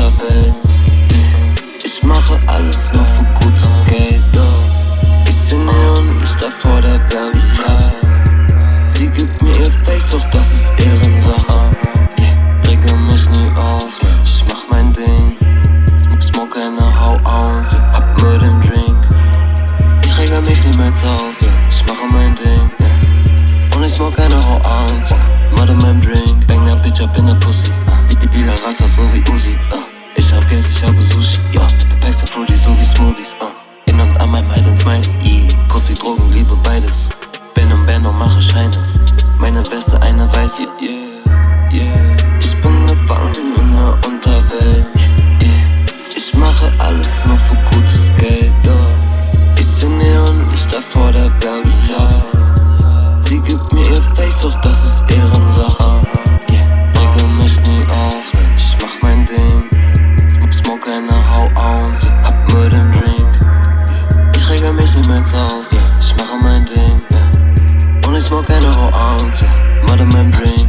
Welt. Ich mache alles nur für gutes Geld. Ich seh Neonlichter vor der Werbetafel. Sie gibt mir ihr Face, doch das ist Ehrensache. Rege mich nie auf, ich mach mein Ding. Smoke eine Hau aus, ab mit dem Drink. Ich rege mich niemals auf, ich mache mein Ding. Und ich smoke eine Hau aus, mit meinem Drink. Bang der Bitch up in der Pussy. Lila Rasta so wie Uzi. Ich Geld, ich habe Sushi. Ja, Packs sind Fruity so wie Smoothies. In und an meinem Hals ein Smiley. Yeah. Pussy, Drogen, Liebe, beides. Band und mache Scheine. Meine Weste, eine weiße. Yeah, yeah. Ich bin gefangen in der Unterwelt. Yeah. Ich mache alles nur für gutes Geld. Yeah. Ich seh Neonlichter vor der Werbetafel. Sie gibt mir ihr Face, doch das ist Ehrensache. Smoke eine Hau aus, ab mit dem Drink. Ich rege mich niemals auf, ich mache mein Ding. Und ich smoke eine Hau aus, mit meinem Drink.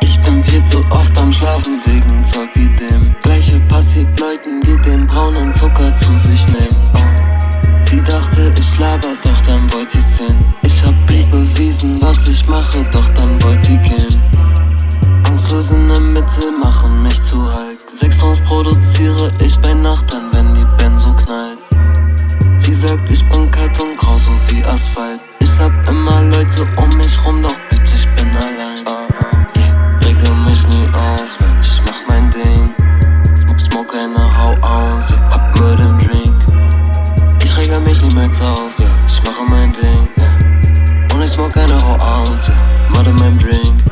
Ich bin viel zu oft am Schlafen wegen Zolpidem. Gleiche passiert Leuten, die den braunen Zucker zu sich nehmen. Sie dachte, ich laber, doch dann wollte sie sehen. Ich hab ihr bewiesen, was ich mache, doch dann wollte sie gehen. Angstlos in der Mitte machen mich zu Hulk. Sechs Songs ich bei Nacht dann, wenn die Benzo knallt. Sie sagt, ich bin kalt und grau, so wie Asphalt. Ich hab immer Leute um mich rum, doch bitch, ich bin allein. Rege mich nie auf, nein, ich mach mein Ding. Smoke eine Hau aus, ab mit dem Drink. Ich rege mich niemals auf, ja, ich mache mein Ding. Und ich smoke eine Hau aus, ja, mit meinem Drink.